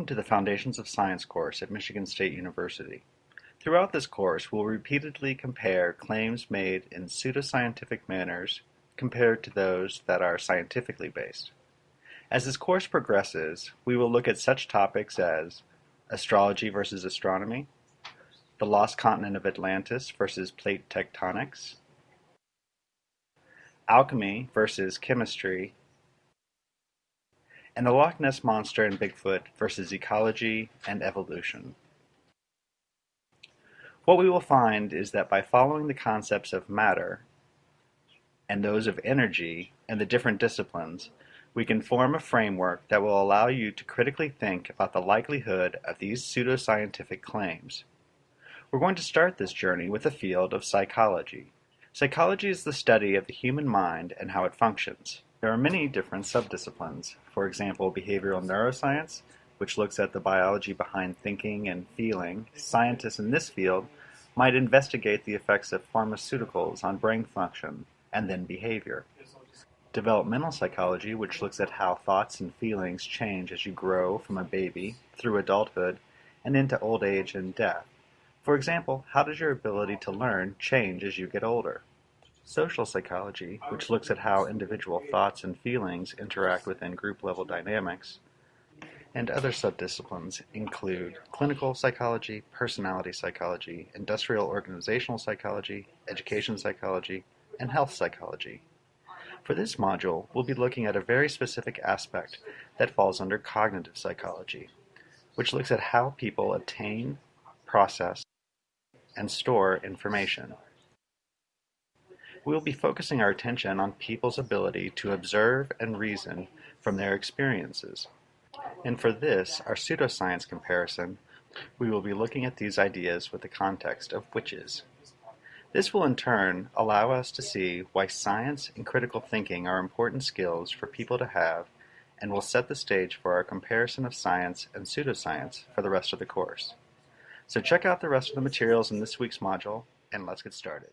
Welcome to the Foundations of Science course at Michigan State University. Throughout this course, we'll repeatedly compare claims made in pseudoscientific manners compared to those that are scientifically based. As this course progresses, we will look at such topics as astrology versus astronomy, the lost continent of Atlantis versus plate tectonics, alchemy versus chemistry, and the Loch Ness Monster and Bigfoot versus ecology and evolution. What we will find is that by following the concepts of matter and those of energy and the different disciplines, we can form a framework that will allow you to critically think about the likelihood of these pseudoscientific claims. We're going to start this journey with the field of psychology. Psychology is the study of the human mind and how it functions. There are many different subdisciplines. For example, behavioral neuroscience, which looks at the biology behind thinking and feeling. Scientists in this field might investigate the effects of pharmaceuticals on brain function and then behavior. Developmental psychology, which looks at how thoughts and feelings change as you grow from a baby through adulthood and into old age and death. For example, how does your ability to learn change as you get older? Social psychology, which looks at how individual thoughts and feelings interact within group level dynamics, and other subdisciplines include clinical psychology, personality psychology, industrial organizational psychology, education psychology, and health psychology. For this module, we'll be looking at a very specific aspect that falls under cognitive psychology, which looks at how people obtain, process, and store information. We will be focusing our attention on people's ability to observe and reason from their experiences. And for this, our pseudoscience comparison, we will be looking at these ideas with the context of witches. This will in turn allow us to see why science and critical thinking are important skills for people to have and will set the stage for our comparison of science and pseudoscience for the rest of the course. So check out the rest of the materials in this week's module, and let's get started.